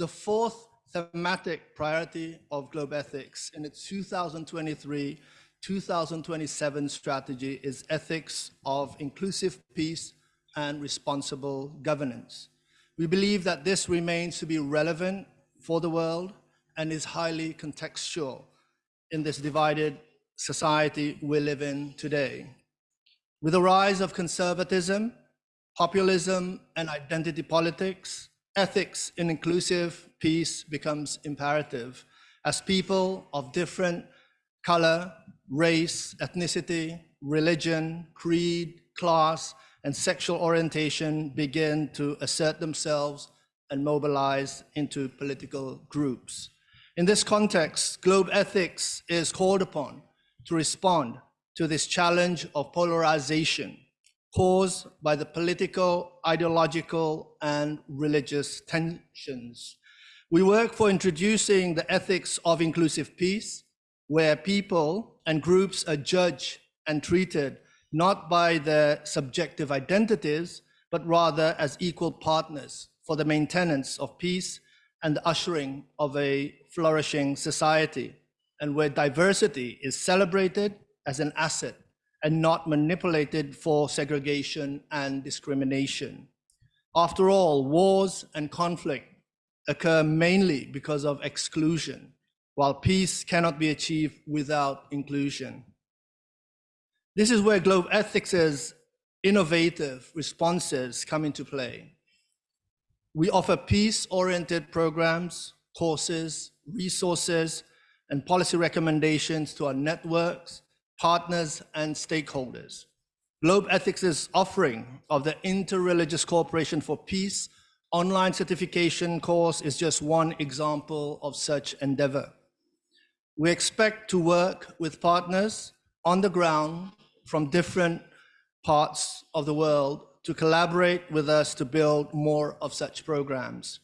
the fourth thematic priority of Globethics in its 2023-2027 strategy is ethics of inclusive peace and responsible governance. We believe that this remains to be relevant for the world and is highly contextual in this divided society we live in today. With the rise of conservatism, populism, and identity politics, ethics in inclusive peace becomes imperative as people of different color, race, ethnicity, religion, creed, class, and sexual orientation begin to assert themselves and mobilize into political groups. In this context, Globethics is called upon to respond to this challenge of polarization caused by the political, ideological, and religious tensions. We work for introducing the ethics of inclusive peace, where people and groups are judged and treated not by their subjective identities, but rather as equal partners for the maintenance of peace and the ushering of a flourishing society, and where diversity is celebrated as an asset and not manipulated for segregation and discrimination. After all, wars and conflict occur mainly because of exclusion, while peace cannot be achieved without inclusion. This is where Globethics' innovative responses come into play. We offer peace-oriented programs, courses, resources, and policy recommendations to our networks, partners, and stakeholders. Globethics' offering of the Interreligious Cooperation for Peace online certification course is just one example of such endeavor. We expect to work with partners on the ground from different parts of the world to collaborate with us to build more of such programs.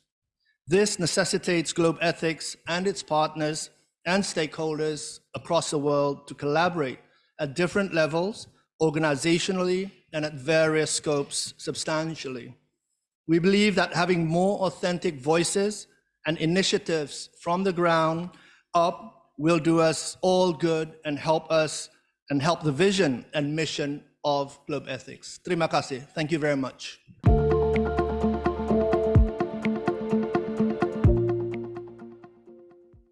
This necessitates Globethics and its partners and stakeholders across the world to collaborate at different levels, organizationally, and at various scopes substantially. We believe that having more authentic voices and initiatives from the ground up will do us all good and help us and help the vision and mission of Globethics. Terima kasih. Thank you very much.